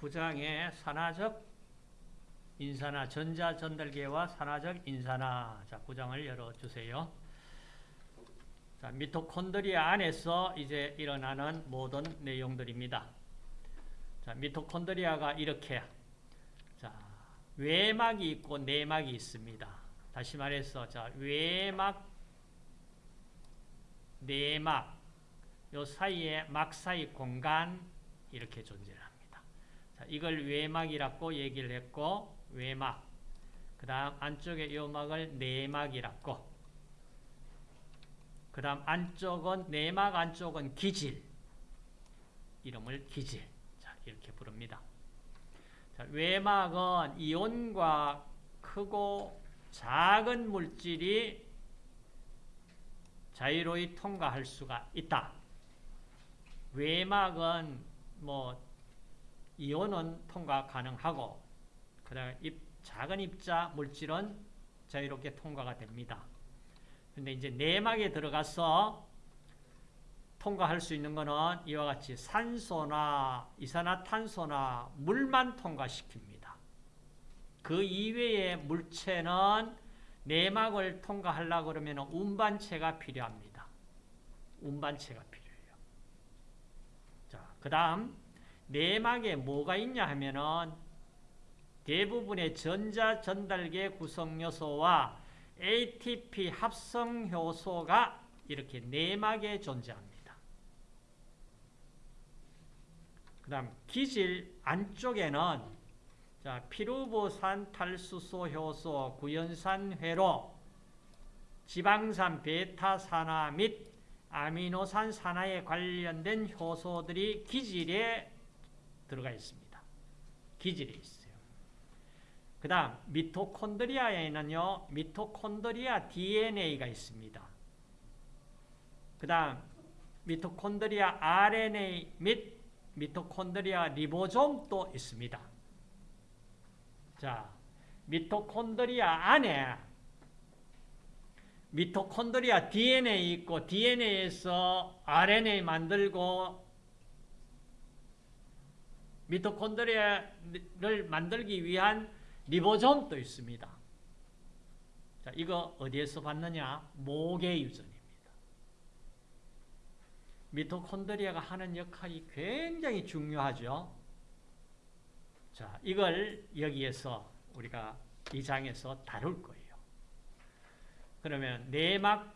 9장의 산화적 인산화, 전자 전달계와 산화적 인산화. 자, 9장을 열어주세요. 자, 미토콘드리아 안에서 이제 일어나는 모든 내용들입니다. 자, 미토콘드리아가 이렇게 자, 외막이 있고 내막이 있습니다. 다시 말해서 자, 외막 내막 요 사이에 막 사이 공간 이렇게 존재합니다. 자, 이걸 외막이라고 얘기를 했고 외막 그 다음 안쪽에 요 막을 내막이라고 그 다음 안쪽은 내막 안쪽은 기질 이름을 기질 자, 이렇게 부릅니다. 자, 외막은 이온과 크고 작은 물질이 자유로이 통과할 수가 있다. 외막은 뭐 이온은 통과 가능하고 그다음 작은 입자 물질은 자유롭게 통과가 됩니다. 근데 이제 내막에 들어가서 통과할 수 있는 것은 이와 같이 산소나 이산화탄소나 물만 통과시킵니다. 그 이외의 물체는 내막을 통과하려고 그러면 운반체가 필요합니다. 운반체가 필요해요. 자, 그 다음, 내막에 뭐가 있냐 하면은 대부분의 전자 전달계 구성 요소와 ATP 합성 효소가 이렇게 내막에 존재합니다. 그 다음, 기질 안쪽에는 자, 피루보산 탈수소 효소, 구연산 회로, 지방산 베타산화 및 아미노산 산화에 관련된 효소들이 기질에 들어가 있습니다. 기질에 있어요. 그 다음 미토콘드리아에는요. 미토콘드리아 DNA가 있습니다. 그 다음 미토콘드리아 RNA 및 미토콘드리아 리보솜도 있습니다. 자, 미토콘드리아 안에 미토콘드리아 DNA 있고 DNA에서 RNA 만들고 미토콘드리아를 만들기 위한 리보솜도 있습니다. 자, 이거 어디에서 봤느냐? 모계 유전입니다. 미토콘드리아가 하는 역할이 굉장히 중요하죠. 자, 이걸 여기에서 우리가 이 장에서 다룰 거예요. 그러면 내막,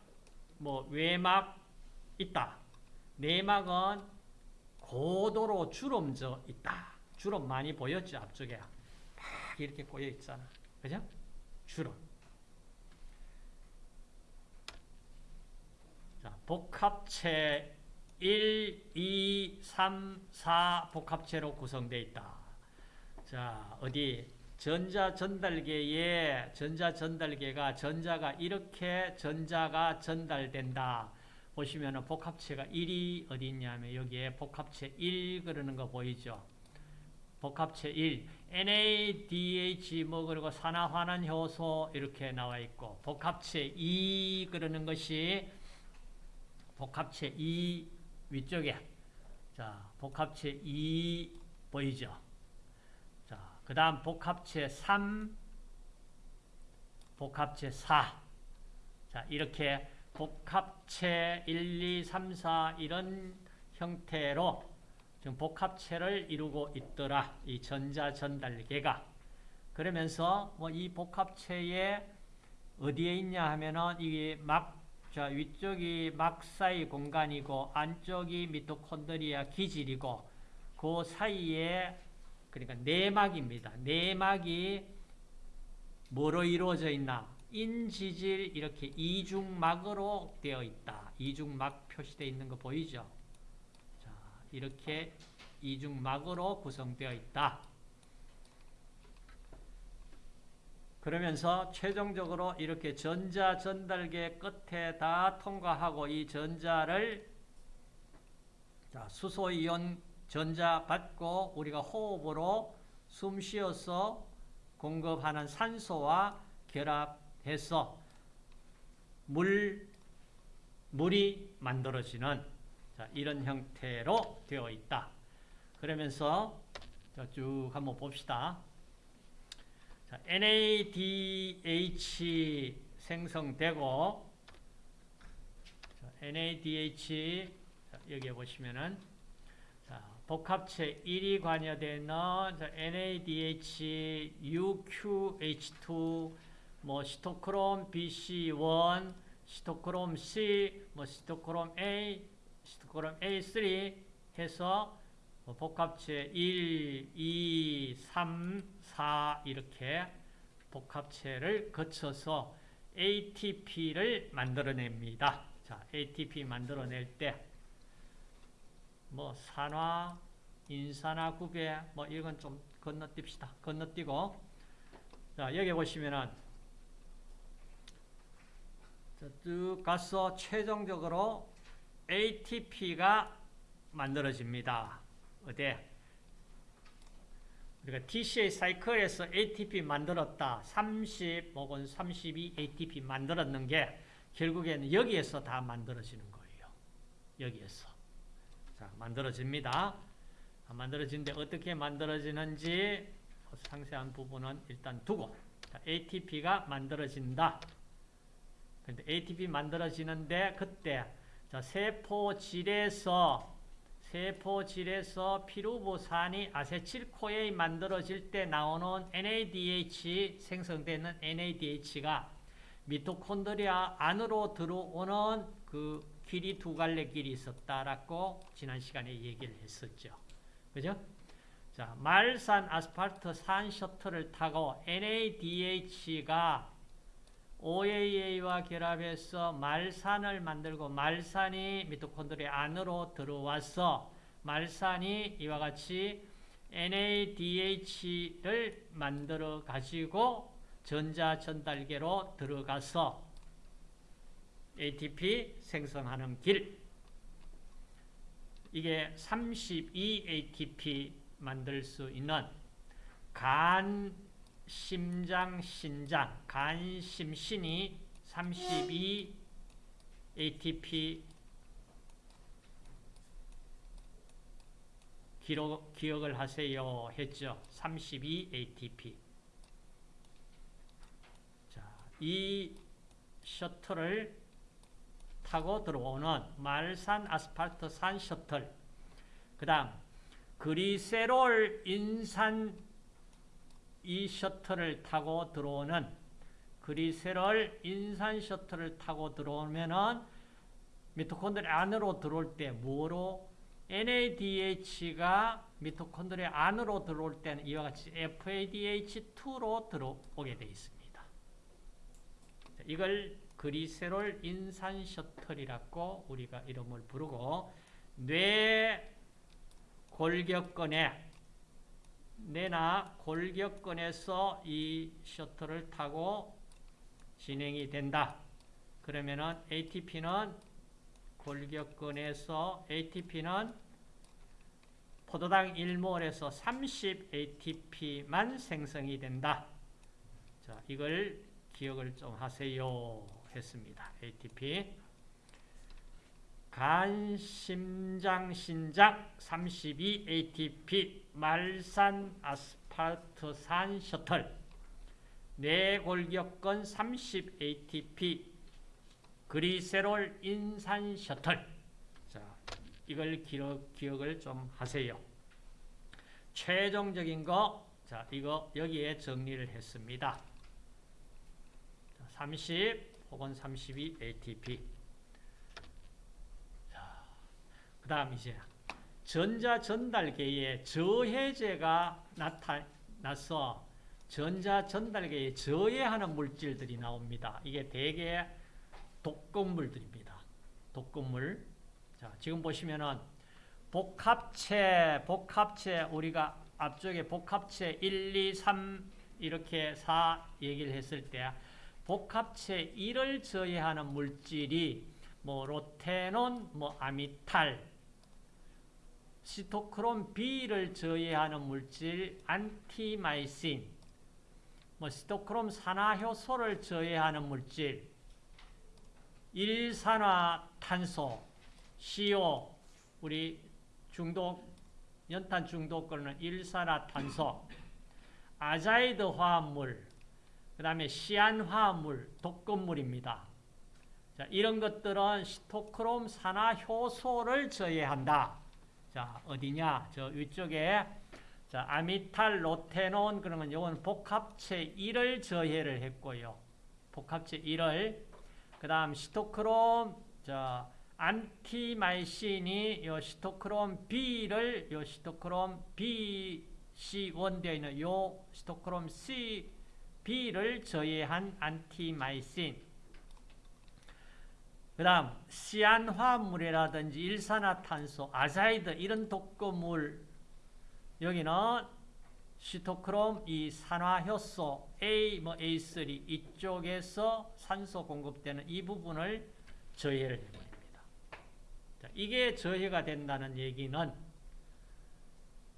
뭐 외막 있다. 내막은 고도로 주름져 있다. 주름 많이 보였죠, 앞쪽에. 막 이렇게 꼬여 있잖아. 그죠? 주름. 자, 복합체 1, 2, 3, 4 복합체로 구성되어 있다. 자, 어디 전자 전달계에 전자 전달계가 전자가 이렇게 전자가 전달된다. 보시면 복합체가 1이 어디 있냐면 여기에 복합체 1 그러는 거 보이죠? 복합체 1, NADH 뭐 그리고 산화환원 효소 이렇게 나와 있고 복합체 2 그러는 것이 복합체 2 위쪽에 자 복합체 2 보이죠? 자, 그 다음 복합체 3, 복합체 4. 자, 이렇게 복합체 1, 2, 3, 4 이런 형태로 지금 복합체를 이루고 있더라. 이 전자 전달계가. 그러면서 뭐 이 복합체에 어디에 있냐 하면은 이게 막, 자, 위쪽이 막 사이 공간이고 안쪽이 미토콘드리아 기질이고 그 사이에 그러니까 내막입니다. 내막이 뭐로 이루어져 있나? 인지질 이렇게 이중막으로 되어 있다. 이중막 표시되어 있는 거 보이죠? 자, 이렇게 이중막으로 구성되어 있다. 그러면서 최종적으로 이렇게 전자 전달계 끝에 다 통과하고 이 전자를 자, 수소이온 전자 받고 우리가 호흡으로 숨 쉬어서 공급하는 산소와 결합 해서 물, 물이 만들어지는 자, 이런 형태로 되어 있다. 그러면서 자, 쭉 한번 봅시다. 자, NADH 생성되고 자, NADH 자, 여기 보시면은 자, 복합체 1이 관여되는 자, NADH, UQH2, 뭐 시토크롬 BC1, 시토크롬 C, 뭐 시토크롬 A, 시토크롬 A3 해서 뭐 복합체 1, 2, 3, 4 이렇게 복합체를 거쳐서 ATP를 만들어냅니다. 자, ATP 만들어낼 때 뭐 산화, 인산화 구배 뭐 이건 좀 건너뜁시다. 건너뛰고 자, 여기 보시면은 자, 쭉 가서 최종적으로 ATP가 만들어집니다. 어디? 우리가 TCA 사이클에서 ATP 만들었다. 30 혹은 32 ATP 만들었는 게 결국에는 여기에서 다 만들어지는 거예요. 여기에서. 자, 만들어집니다. 만들어지는데 어떻게 만들어지는지 상세한 부분은 일단 두고 자, ATP가 만들어진다. 근데 ATP 만들어지는데 그때 자, 세포질에서 세포질에서 피루보산이 아세틸코에 만들어질 때 나오는 NADH 생성되는 NADH가 미토콘드리아 안으로 들어오는 그 길이 두 갈래 길이 있었다라고 지난 시간에 얘기를 했었죠. 그죠? 자, 말산 아스팔트 산 셔틀을 타고 NADH가 OAA와 결합해서 말산을 만들고 말산이 미토콘드리아 안으로 들어와서 말산이 이와 같이 NADH를 만들어 가지고 전자 전달계로 들어가서 ATP 생성하는 길. 이게 32 ATP 만들 수 있는 간 심장, 신장, 간, 심, 신이 32 ATP 기록, 기억을 하세요 했죠. 32 ATP. 자, 이 셔틀을 타고 들어오는 말산 아스팔트산 셔틀. 그 다음, 그리세롤 인산 이 셔틀을 타고 들어오는 그리세롤 인산 셔틀을 타고 들어오면은 미토콘드리아 안으로 들어올 때 뭐로 NADH가 미토콘드리아 안으로 들어올 때는 이와 같이 FADH2로 들어오게 되어 있습니다. 이걸 그리세롤 인산 셔틀이라고 우리가 이름을 부르고 뇌 골격근에 뇌나 골격근에서 이 셔틀을 타고 진행이 된다. 그러면은 ATP는 골격근에서 ATP는 포도당 1몰에서 30 ATP만 생성이 된다. 자, 이걸 기억을 좀 하세요. 했습니다. ATP. 간, 심장, 신장 32 ATP 말산 아스팔트산 셔틀 뇌골격근 30 ATP 그리세롤 인산 셔틀 자, 이걸 기억, 기억을 좀 하세요. 최종적인 거 자, 이거 여기에 정리를 했습니다. 30 혹은 32 ATP 그 다음 이제 전자 전달계에 저해제가 나타나서 전자 전달계에 저해하는 물질들이 나옵니다. 이게 대개 독극물들입니다. 독극물. 자, 지금 보시면은 복합체, 복합체 우리가 앞쪽에 복합체 1, 2, 3 이렇게 4 얘기를 했을 때 복합체 1을 저해하는 물질이 뭐 로테논, 뭐 아미탈, 시토크롬 B를 저해하는 물질 안티마이신, 뭐 시토크롬 산화효소를 저해하는 물질 일산화탄소, CO, 우리 중독 연탄 중독권은 일산화탄소, 아자이드 화합물, 그 다음에 시안 화합물, 독극물입니다. 자, 이런 것들은 시토크롬 산화 효소를 저해한다. 자, 어디냐? 저 위쪽에 자, 아미탈 로테논 그러면 이건 복합체 1을 저해를 했고요. 복합체 1을 그다음 시토크롬 자, 안티마이신이 요 시토크롬 B를 요 시토크롬 B C1 되어 있는 요 시토크롬 C B를 저해한 안티마이신 그 다음 시안화물이라든지 일산화탄소, 아자이드 이런 독극물 여기는 시토크롬 이 산화효소 A 뭐 A3 이쪽에서 산소 공급되는 이 부분을 저해를 해버립니다. 자, 이게 저해가 된다는 얘기는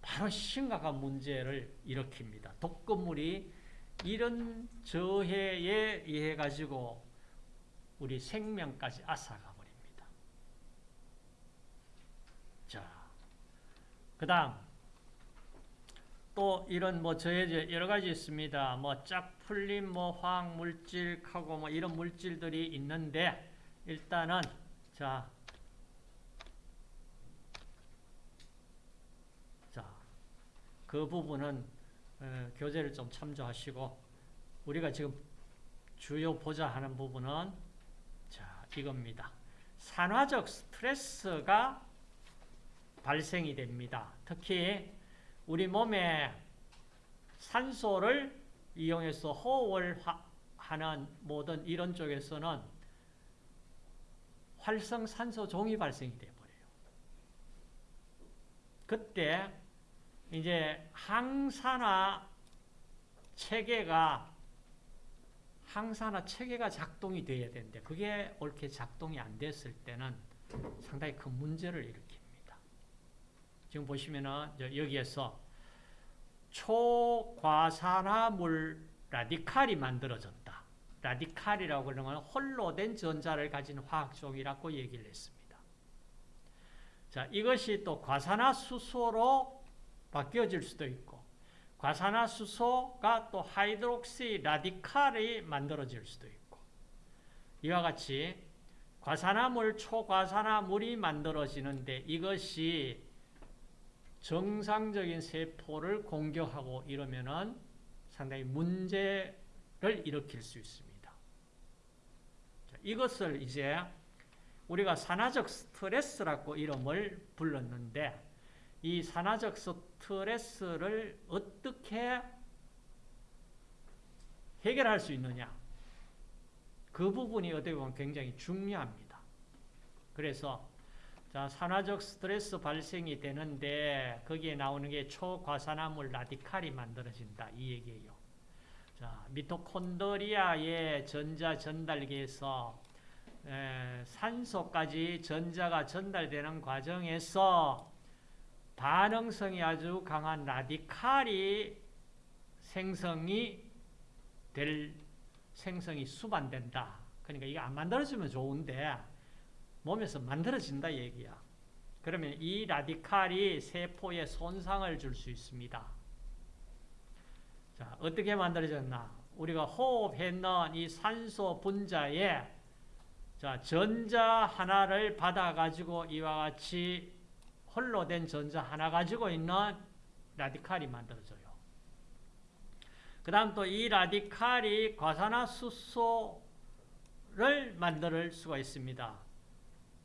바로 심각한 문제를 일으킵니다. 독극물이 이런 저해에 의해 가지고 우리 생명까지 앗아가 버립니다. 자, 그 다음 또 이런 뭐 저해제 여러 가지 있습니다. 뭐 짝풀림, 뭐 화학 물질, 하고 뭐 이런 물질들이 있는데 일단은 자, 자, 그 부분은 어, 교재를 좀 참조하시고 우리가 지금 주요 보자 하는 부분은 자 이겁니다. 산화적 스트레스가 발생이 됩니다. 특히 우리 몸에 산소를 이용해서 호흡을 하는 모든 이런 쪽에서는 활성산소 종이 발생이 되어버려요. 그때 이제 항산화 체계가 항산화 체계가 작동이 돼야 되는데 그게 옳게 작동이 안 됐을 때는 상당히 큰 문제를 일으킵니다. 지금 보시면은 여기에서 초과산화물 라디칼이 만들어졌다. 라디칼이라고 그러는 홀로 된 전자를 가진 화학종이라고 얘기를 했습니다. 자, 이것이 또 과산화수소로 바뀌어질 수도 있고 과산화수소가 또 하이드록시 라디칼이 만들어질 수도 있고 이와 같이 과산화물, 초과산화물이 만들어지는데 이것이 정상적인 세포를 공격하고 이러면은 상당히 문제를 일으킬 수 있습니다. 이것을 이제 우리가 산화적 스트레스라고 이름을 불렀는데 이 산화적 스트레스를 어떻게 해결할 수 있느냐 그 부분이 어떻게 보면 굉장히 중요합니다. 그래서 자, 산화적 스트레스 발생이 되는데 거기에 나오는 게 초과산화물 라디칼이 만들어진다 이 얘기예요. 자, 미토콘드리아의 전자 전달기에서 에, 산소까지 전자가 전달되는 과정에서 반응성이 아주 강한 라디칼이 생성이 될 생성이 수반된다. 그러니까 이게 안 만들어지면 좋은데 몸에서 만들어진다 얘기야. 그러면 이 라디칼이 세포에 손상을 줄 수 있습니다. 자, 어떻게 만들어졌나? 우리가 호흡했는 이 산소 분자에 자, 전자 하나를 받아가지고 이와 같이 홀로 된 전자 하나 가지고 있는 라디칼이 만들어져요. 그 다음 또 이 라디칼이 과산화수소를 만들 수가 있습니다.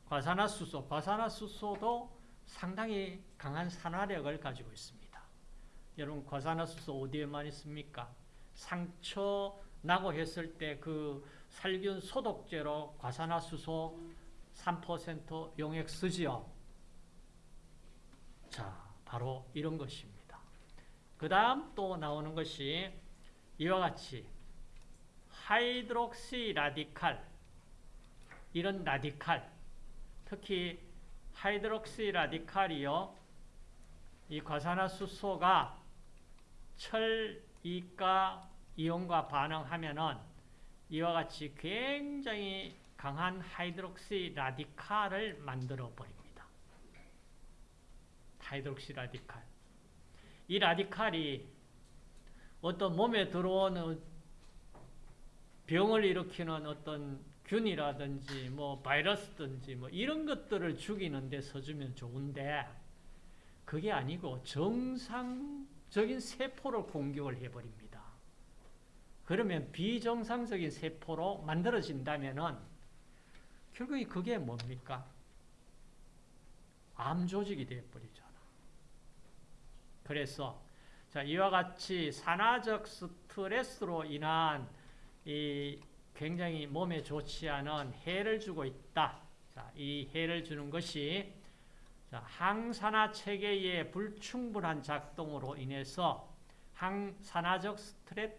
과산화수소, 과산화수소도 상당히 강한 산화력을 가지고 있습니다. 여러분 과산화수소 어디에만 있습니까? 상처 나고 했을 때 그 살균 소독제로 과산화수소 3% 용액 쓰지요. 자, 바로 이런 것입니다. 그 다음 또 나오는 것이 이와 같이 하이드록시 라디칼 이런 라디칼 특히 하이드록시 라디칼이요 이 과산화수소가 철, 이가 이온과 반응하면은 이와 같이 굉장히 강한 하이드록시 라디칼을 만들어 버립니다. hydroxy radical. 이 라디칼이 어떤 몸에 들어오는 병을 일으키는 어떤 균이라든지 뭐 바이러스든지 뭐 이런 것들을 죽이는 데 써주면 좋은데 그게 아니고 정상적인 세포를 공격을 해버립니다. 그러면 비정상적인 세포로 만들어진다면은 결국에 그게 뭡니까? 암 조직이 되어버리잖아. 그래서 자 이와 같이 산화적 스트레스로 인한 이 굉장히 몸에 좋지 않은 해를 주고 있다. 자, 이 해를 주는 것이 자, 항산화 체계의 불충분한 작동으로 인해서 항산화적 스트레스,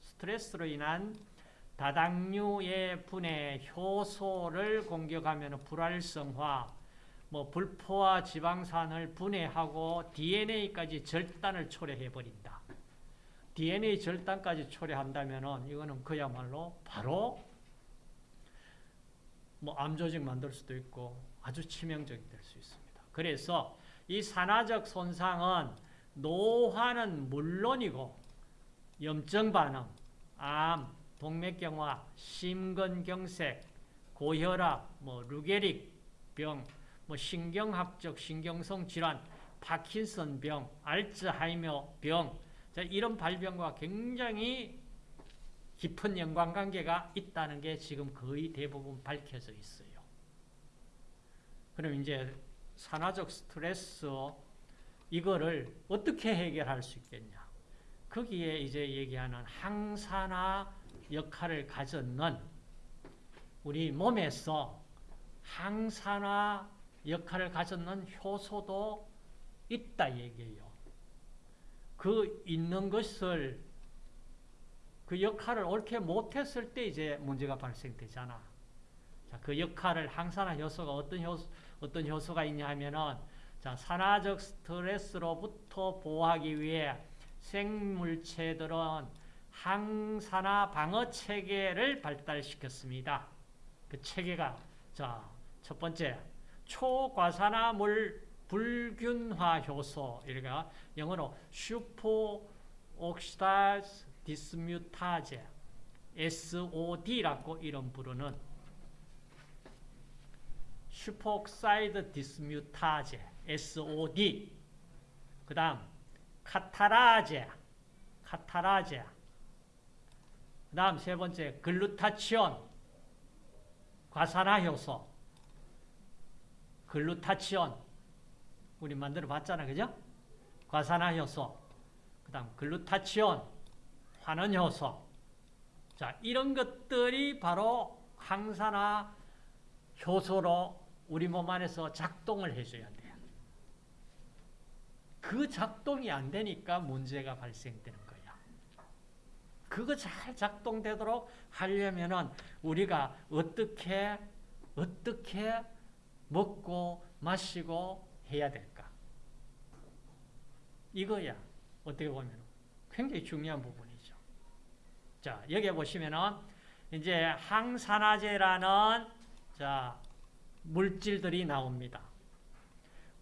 스트레스로 인한 다당류의 분해 효소를 공격하면 불활성화, 뭐 불포화 지방산을 분해하고 DNA까지 절단을 초래해 버린다. DNA 절단까지 초래한다면은 이거는 그야말로 바로 뭐 암조직 만들 수도 있고 아주 치명적이 될 수 있습니다. 그래서 이 산화적 손상은 노화는 물론이고 염증 반응, 암, 동맥경화, 심근경색, 고혈압, 뭐 루게릭 병, 뭐 신경학적 신경성 질환, 파킨슨 병, 알츠하이머 병, 자, 이런 발병과 굉장히 깊은 연관관계가 있다는 게 지금 거의 대부분 밝혀져 있어요. 그럼 이제 산화적 스트레스 이거를 어떻게 해결할 수 있겠냐? 거기에 이제 얘기하는 항산화 역할을 가졌는 우리 몸에서 항산화 역할을 가졌는 효소도 있다 얘기예요. 그 있는 것을 그 역할을 옳게 못했을 때 이제 문제가 발생되잖아. 자, 그 역할을 항산화 효소가 어떤 효소, 어떤 효소가 있냐 하면은 자, 산화적 스트레스로부터 보호하기 위해 생물체들은 항산화 방어 체계를 발달시켰습니다. 그 체계가 자, 첫 번째 초과산화물 불균화 효소 이렇게 영어로 슈퍼 옥시다즈 디스뮤타제 SOD라고 이름 부르는 superoxide dismutase SOD 그 다음 카타라제 카타라제. 그 다음 세 번째 글루타치온 과산화 효소 글루타치온 우리 만들어 봤잖아 그죠? 과산화 효소 그 다음 글루타치온 환원 효소 자 이런 것들이 바로 항산화 효소로 우리 몸 안에서 작동을 해줘야 돼요. 그 작동이 안 되니까 문제가 발생되는 거야. 그거 잘 작동되도록 하려면은 우리가 어떻게 어떻게 먹고 마시고 해야 될까? 이거야. 어떻게 보면 굉장히 중요한 부분이죠. 자, 여기 보시면은 이제 항산화제라는 자, 물질들이 나옵니다.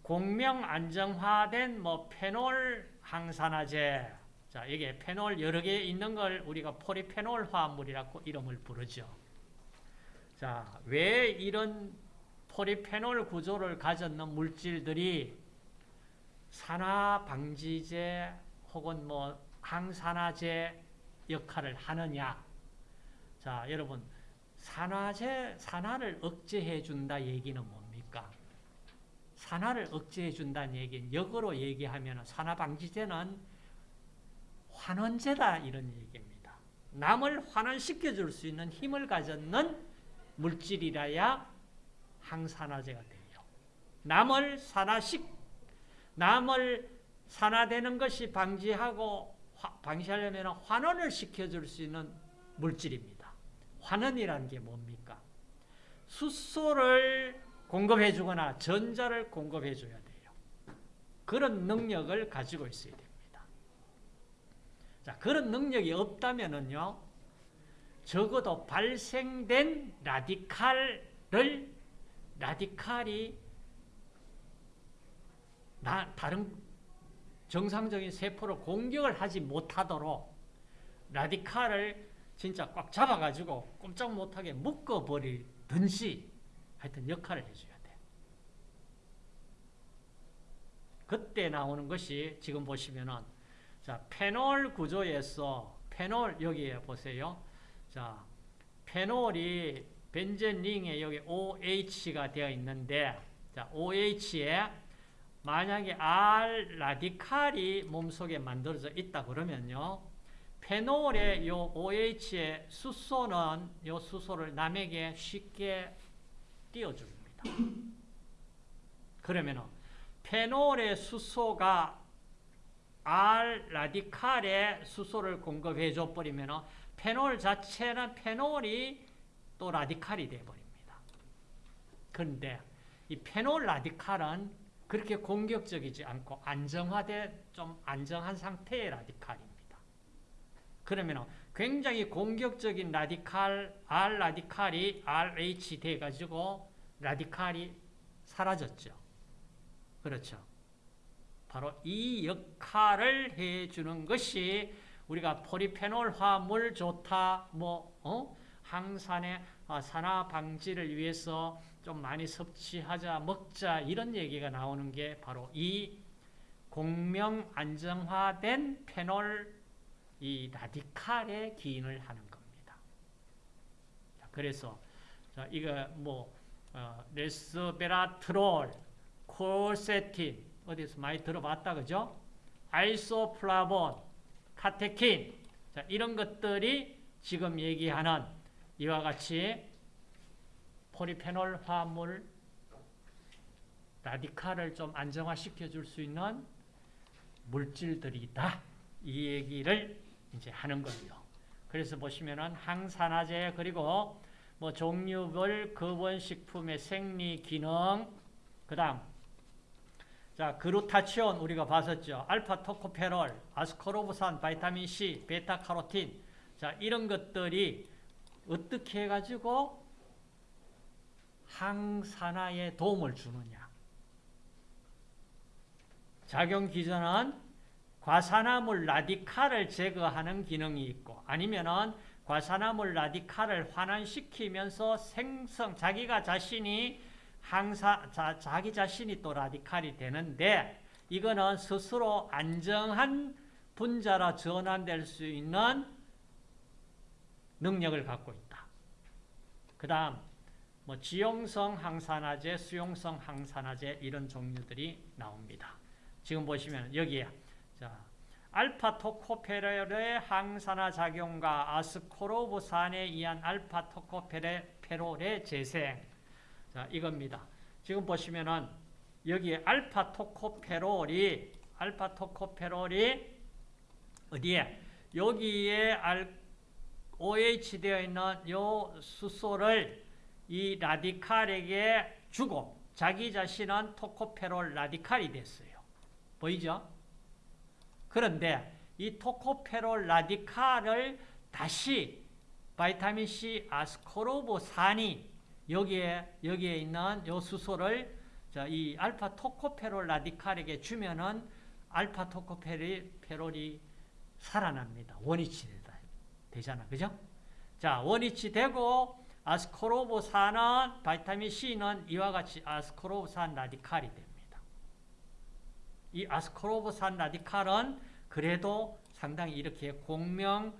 공명 안정화된 뭐 페놀 항산화제. 자, 이게 페놀 여러 개 있는 걸 우리가 포리페놀 화합물이라고 이름을 부르죠. 자, 왜 이런 포리페놀 구조를 가졌는 물질들이 산화 방지제 혹은 뭐 항산화제 역할을 하느냐? 자, 여러분 산화제 산화를 억제해 준다 얘기는 뭡니까? 산화를 억제해 준다는 얘기는 역으로 얘기하면 산화 방지제는 환원제다 이런 얘기입니다. 남을 환원시켜 줄 수 있는 힘을 가졌는 물질이라야 항산화제가 돼요. 남을 산화식 남을 산화되는 것이 방지하고 방지하려면 환원을 시켜줄 수 있는 물질입니다. 환원이라는 게 뭡니까? 수소를 공급해 주거나 전자를 공급해 줘야 돼요. 그런 능력을 가지고 있어야 됩니다. 자, 그런 능력이 없다면은요, 적어도 발생된 라디칼을, 라디칼이 나, 다른 정상적인 세포를 공격을 하지 못하도록 라디칼을 진짜 꽉 잡아가지고 꼼짝 못하게 묶어버리든지 하여튼 역할을 해줘야 돼. 그때 나오는 것이 지금 보시면은 자 페놀 구조에서 페놀 여기에 보세요. 자 페놀이 벤젠 링에 여기 OH가 되어 있는데 자 OH에 만약에 R 라디칼이 몸속에 만들어져 있다 그러면요. 페놀의 요 OH의 수소는 요 수소를 남에게 쉽게 띄워줍니다. 그러면은 페놀의 수소가 R 라디칼에 수소를 공급해 줘 버리면은 페놀 자체는 페놀이 또 라디칼이 돼 버립니다. 그런데 이 페놀 라디칼은 그렇게 공격적이지 않고 안정화된 좀 안정한 상태의 라디칼입니다. 그러면 굉장히 공격적인 라디칼 R 라디칼이 RH 돼 가지고 라디칼이 사라졌죠. 그렇죠. 바로 이 역할을 해 주는 것이 우리가 포리페놀 화물 좋다, 뭐, 어? 항산의 산화 방지를 위해서 좀 많이 섭취하자, 먹자, 이런 얘기가 나오는 게 바로 이 공명 안정화된 페놀 이 라디칼의 기인을 하는 겁니다. 자, 그래서 자, 이거 뭐 어, 레스베라트롤, 콜세틴 어디서 많이 들어봤다 그죠? 아이소플라본, 카테킨 자, 이런 것들이 지금 얘기하는 이와 같이 포리페놀 화물 라디칼을 좀 안정화시켜 줄 수 있는 물질들이다. 이 얘기를 이제 하는 거예요. 그래서 보시면은 항산화제 그리고 뭐 종류별 거원식품의 생리 기능 그다음 자 그루타치온 우리가 봤었죠. 알파 토코페롤, 아스코르브산, 바이타민 C, 베타 카로틴 자 이런 것들이 어떻게 해가지고 항산화에 도움을 주느냐. 작용 기전은 과산화물 라디칼을 제거하는 기능이 있고 아니면은 과산화물 라디칼을 환원시키면서 생성 자기가 자신이 항사 자, 자기 자신이 또 라디칼이 되는데 이거는 스스로 안정한 분자로 전환될 수 있는 능력을 갖고 있다. 그 다음 뭐 지용성 항산화제, 수용성 항산화제 이런 종류들이 나옵니다. 지금 보시면 여기에 자, 알파 토코페롤의 항산화 작용과 아스코르브산에 의한 알파 토코페롤의 재생. 자, 이겁니다. 지금 보시면은 여기에 알파 토코페롤이 알파 토코페롤이 어디에 여기에 OH 되어 있는 요 수소를 이 라디칼에게 주고 자기 자신은 토코페롤 라디칼이 됐어요. 보이죠? 그런데 이 토코페롤 라디칼을 다시 바이타민 C 아스코르보산이 여기에 여기에 있는 요 수소를 자, 이 알파 토코페롤 라디칼에게 주면은 알파 토코페롤이 살아납니다. 원위치 되잖아. 그죠? 자, 원위치 되고 아스코르보산은 바이타민 C는 이와 같이 아스코르보산 라디칼이 됩니다. 이 아스코르보산 라디칼은 그래도 상당히 이렇게 공명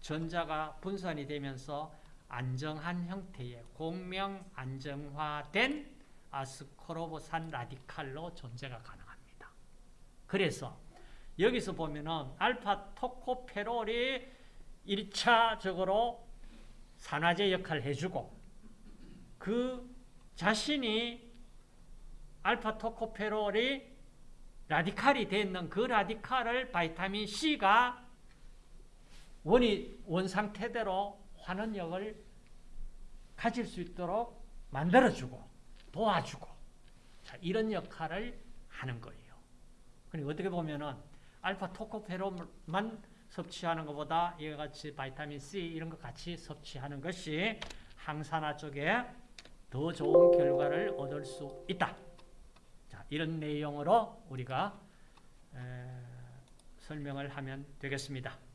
전자가 분산이 되면서 안정한 형태의 공명 안정화된 아스코르보산 라디칼로 존재가 가능합니다. 그래서 여기서 보면은 알파 토코페롤이 1차적으로 산화제 역할을 해주고 그 자신이 알파 토코페롤이 라디칼이 되는 그 라디칼을 바이타민 C가 원이 원 상태대로 환원력을 가질 수 있도록 만들어주고 도와주고 자, 이런 역할을 하는 거예요. 그리고 어떻게 보면은 알파 토코페롤만 섭취하는 것보다 이와 같이 바이타민 C 이런 것 같이 섭취하는 것이 항산화 쪽에 더 좋은 결과를 얻을 수 있다. 자, 이런 내용으로 우리가 에, 설명을 하면 되겠습니다.